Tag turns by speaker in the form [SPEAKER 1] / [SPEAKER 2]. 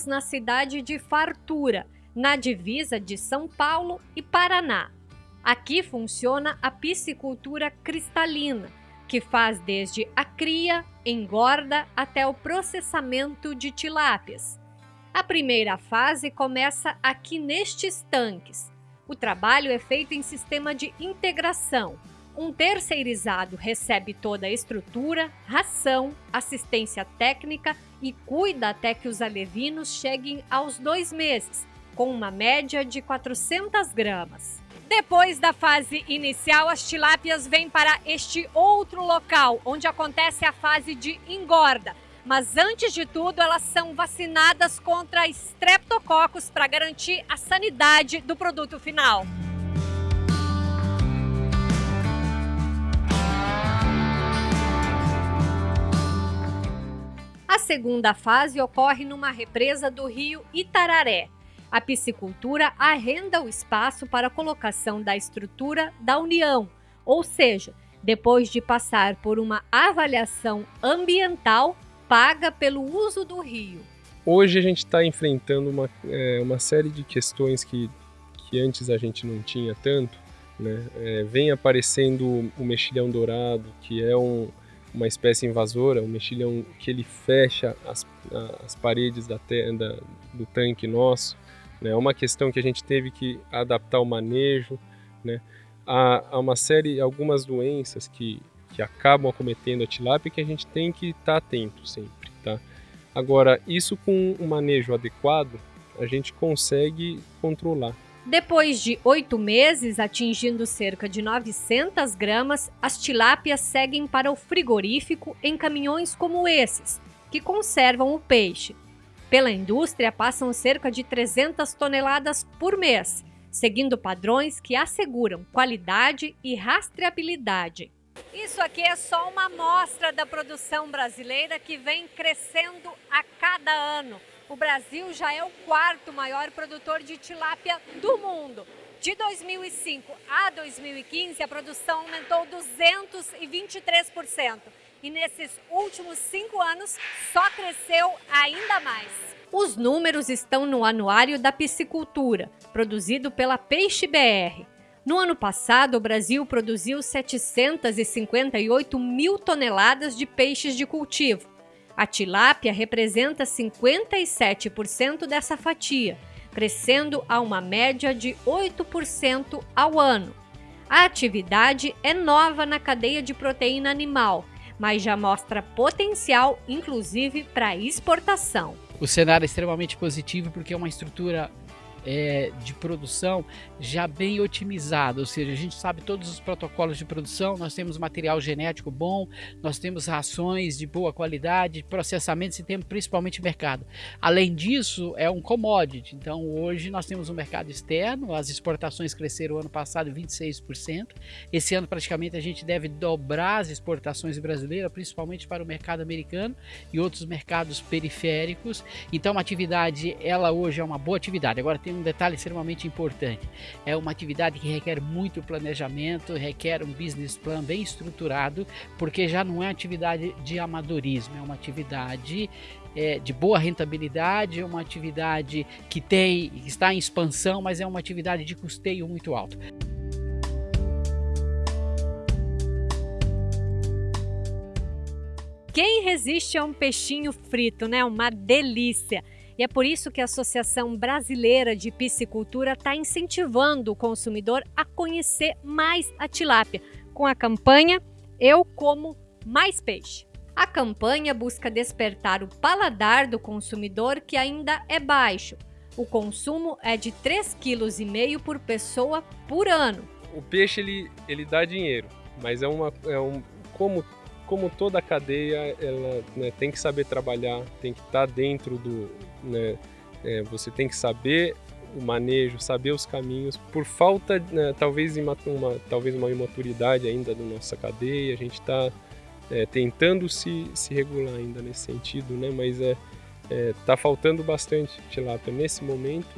[SPEAKER 1] estamos na cidade de Fartura, na divisa de São Paulo e Paraná. Aqui funciona a piscicultura cristalina, que faz desde a cria, engorda até o processamento de tilápias. A primeira fase começa aqui nestes tanques. O trabalho é feito em sistema de integração. Um terceirizado recebe toda a estrutura, ração, assistência técnica e cuida até que os alevinos cheguem aos dois meses, com uma média de 400 gramas. Depois da fase inicial, as tilápias vêm para este outro local, onde acontece a fase de engorda. Mas antes de tudo, elas são vacinadas contra estreptococos para garantir a sanidade do produto final. Segunda fase ocorre numa represa do rio Itararé, a piscicultura arrenda o espaço para a colocação da estrutura da União, ou seja, depois de passar por uma avaliação ambiental paga pelo uso do rio.
[SPEAKER 2] Hoje a gente está enfrentando uma, é, uma série de questões que, que antes a gente não tinha tanto. Né? É, vem aparecendo o mexilhão dourado, que é um, uma espécie invasora, um mexilhão que ele fecha as, as paredes da, da, do tanque nosso. Né? É uma questão que a gente teve que adaptar o manejo. Né? Há, há uma série, algumas doenças que, que acabam acometendo a tilápia que a gente tem que estar tá atento sempre. Tá? Agora, isso com um manejo adequado, a gente consegue controlar.
[SPEAKER 1] Depois de oito meses, atingindo cerca de 900 gramas, as tilápias seguem para o frigorífico em caminhões como esses, que conservam o peixe. Pela indústria, passam cerca de 300 toneladas por mês, seguindo padrões que asseguram qualidade e rastreabilidade. Isso aqui é só uma amostra da produção brasileira que vem crescendo a cada ano. O Brasil já é o quarto maior produtor de tilápia do mundo. De 2005 a 2015, a produção aumentou 223% e nesses últimos cinco anos só cresceu ainda mais. Os números estão no Anuário da Piscicultura, produzido pela Peixe BR. No ano passado, o Brasil produziu 758 mil toneladas de peixes de cultivo. A tilápia representa 57% dessa fatia, crescendo a uma média de 8% ao ano. A atividade é nova na cadeia de proteína animal mas já mostra potencial, inclusive, para exportação.
[SPEAKER 3] O cenário é extremamente positivo porque é uma estrutura é, de produção já bem otimizada, ou seja, a gente sabe todos os protocolos de produção, nós temos material genético bom, nós temos rações de boa qualidade, processamentos e temos principalmente mercado. Além disso, é um commodity, então hoje nós temos um mercado externo, as exportações cresceram ano passado 26%, esse ano praticamente a gente deve dobrar as exportações brasileiras, principalmente para o mercado americano e outros mercados periféricos, então a atividade, ela hoje é uma boa atividade, agora tem tem um detalhe extremamente importante. É uma atividade que requer muito planejamento, requer um business plan bem estruturado, porque já não é atividade de amadorismo, é uma atividade é, de boa rentabilidade, é uma atividade que tem está em expansão, mas é uma atividade de custeio muito alto.
[SPEAKER 1] Quem resiste a um peixinho frito, né? Uma delícia! E é por isso que a Associação Brasileira de Piscicultura está incentivando o consumidor a conhecer mais a tilápia, com a campanha Eu Como Mais Peixe. A campanha busca despertar o paladar do consumidor que ainda é baixo. O consumo é de 3,5 kg por pessoa por ano.
[SPEAKER 2] O peixe ele, ele dá dinheiro, mas é, uma, é um, como como toda a cadeia, ela né, tem que saber trabalhar, tem que estar tá dentro do, né, é, você tem que saber o manejo, saber os caminhos. Por falta, né, talvez, uma, talvez uma imaturidade ainda da nossa cadeia, a gente está é, tentando se, se regular ainda nesse sentido, né? Mas é, é tá faltando bastante tilápia nesse momento.